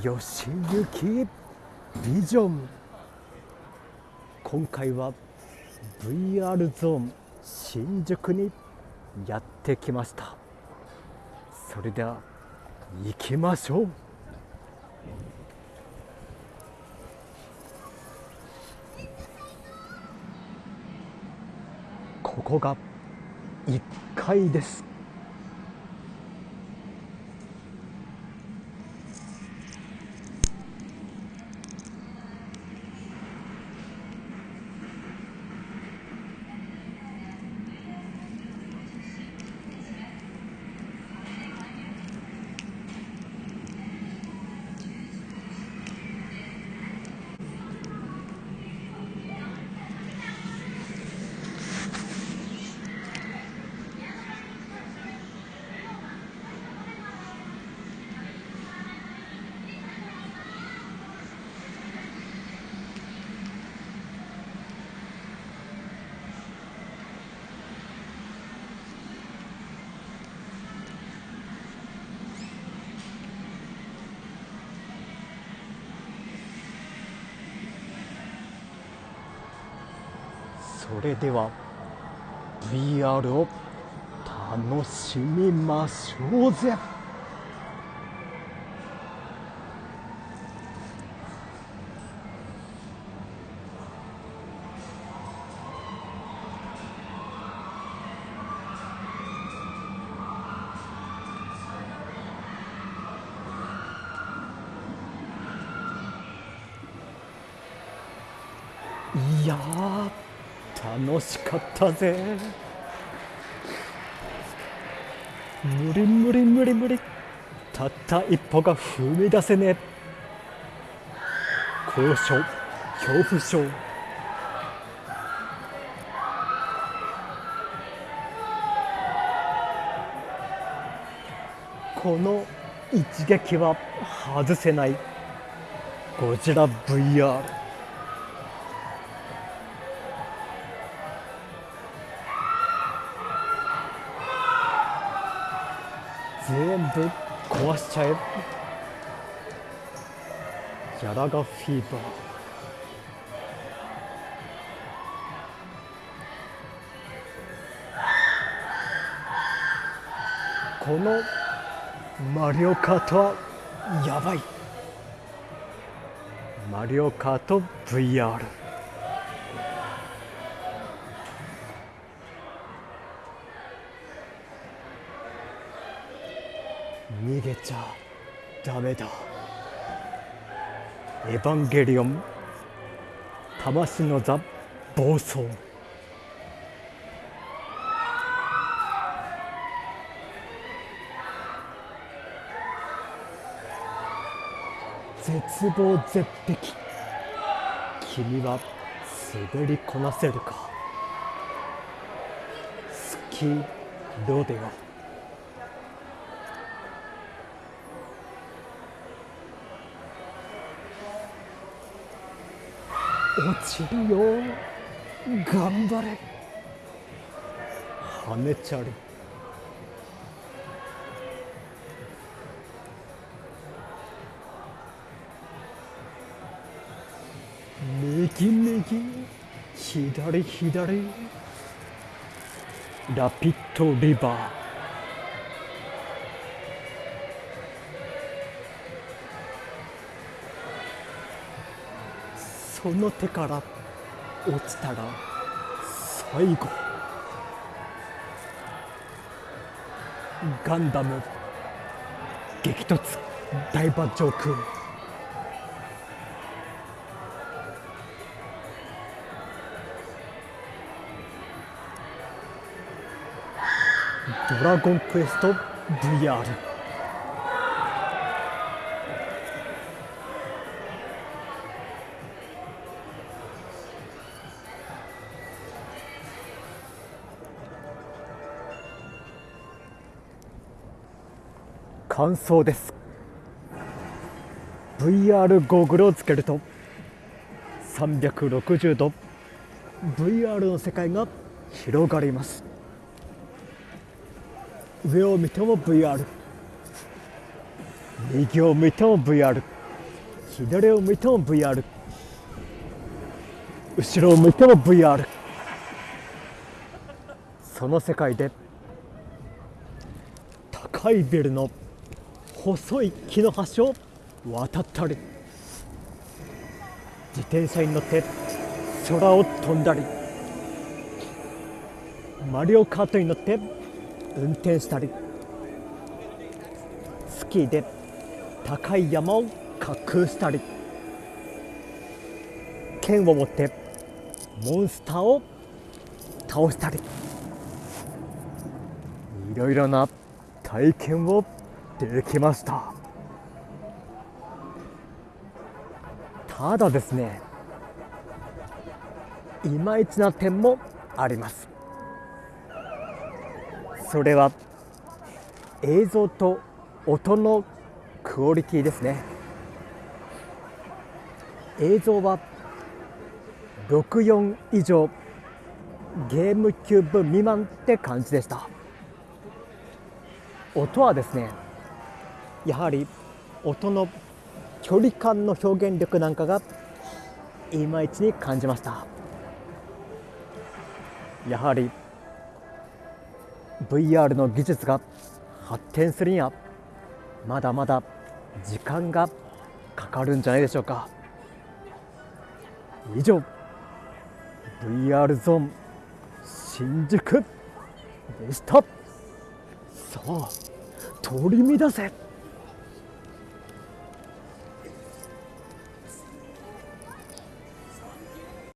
吉行ビジョン。今回は VR ゾーン新宿にやってきました。それでは行きましょう。ここが1階です。それでは VR を楽しみましょうぜ。いやー楽しかったぜ。無理無理無理無理。たった一歩が踏み出せねえ。高所恐怖症。この一撃は外せない。ゴジラ VR 全部壊しちゃえ。ギャラガフィーバー。このマリオカートはやばい。マリオカート VR 逃げちゃダメだ。エヴァンゲリオン魂の座暴走。絶望絶壁。君は滑りこなせるか？スキーロデオ。落ちるよ。頑張れ。跳ねちゃる右右左左。ラピッドリバー。その手から落ちたら最後ガンダム激突大馬上空ドラゴンクエスト VR 感想です。VR ゴーグルをつけると360度 VR の世界が広がります。上を見ても VR 右を見ても VR 左を向いても VR 後ろを向いても VR その世界で高いビルの細い木の橋を渡ったり自転車に乗って空を飛んだりマリオカートに乗って運転したりスキーで高い山を滑空したり剣を持ってモンスターを倒したりいろいろな体験をできました。ただですねいまいちな点もあります。それは映像と音のクオリティですね。映像は64以上ゲームキューブ未満って感じでした。音はですねやはり音の距離感の表現力なんかがいまいちに感じました。やはり VR の技術が発展するにはまだまだ時間がかかるんじゃないでしょうか。以上 VR ゾーン新宿でした。さあ取り乱せ。